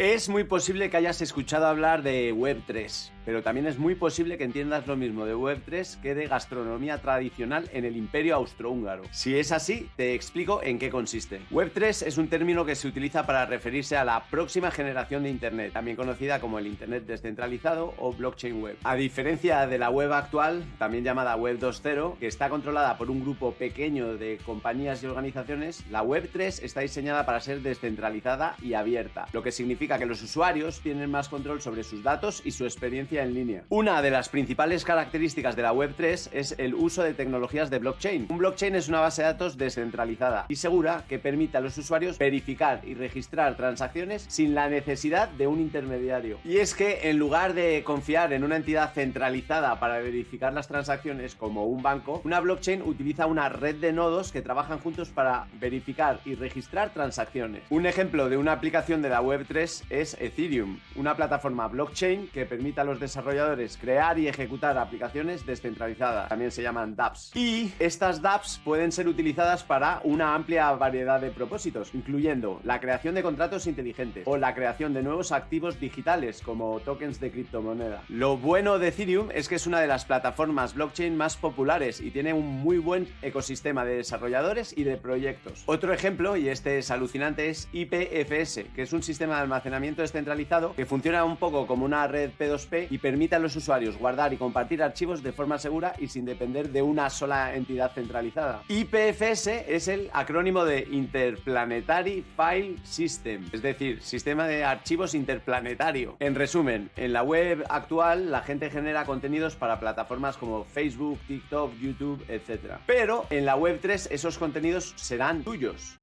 a Es muy posible que hayas escuchado hablar de Web3, pero también es muy posible que entiendas lo mismo de Web3 que de gastronomía tradicional en el imperio austrohúngaro. Si es así, te explico en qué consiste. Web3 es un término que se utiliza para referirse a la próxima generación de Internet, también conocida como el Internet descentralizado o blockchain web. A diferencia de la web actual, también llamada Web 2.0, que está controlada por un grupo pequeño de compañías y organizaciones, la Web3 está diseñada para ser descentralizada y abierta, lo que significa que los usuarios tienen más control sobre sus datos y su experiencia en línea. Una de las principales características de la Web3 es el uso de tecnologías de blockchain. Un blockchain es una base de datos descentralizada y segura que permite a los usuarios verificar y registrar transacciones sin la necesidad de un intermediario. Y es que en lugar de confiar en una entidad centralizada para verificar las transacciones como un banco, una blockchain utiliza una red de nodos que trabajan juntos para verificar y registrar transacciones. Un ejemplo de una aplicación de la Web3 es Ethereum, una plataforma blockchain que permite a los desarrolladores crear y ejecutar aplicaciones descentralizadas, también se llaman dApps. Y estas dApps pueden ser utilizadas para una amplia variedad de propósitos, incluyendo la creación de contratos inteligentes o la creación de nuevos activos digitales como tokens de criptomoneda. Lo bueno de Ethereum es que es una de las plataformas blockchain más populares y tiene un muy buen ecosistema de desarrolladores y de proyectos. Otro ejemplo, y este es alucinante, es IPFS, que es un sistema de descentralizado que funciona un poco como una red P2P y permite a los usuarios guardar y compartir archivos de forma segura y sin depender de una sola entidad centralizada. IPFS es el acrónimo de Interplanetary File System, es decir, sistema de archivos interplanetario. En resumen, en la web actual la gente genera contenidos para plataformas como Facebook, TikTok, YouTube, etc. Pero en la web 3 esos contenidos serán tuyos.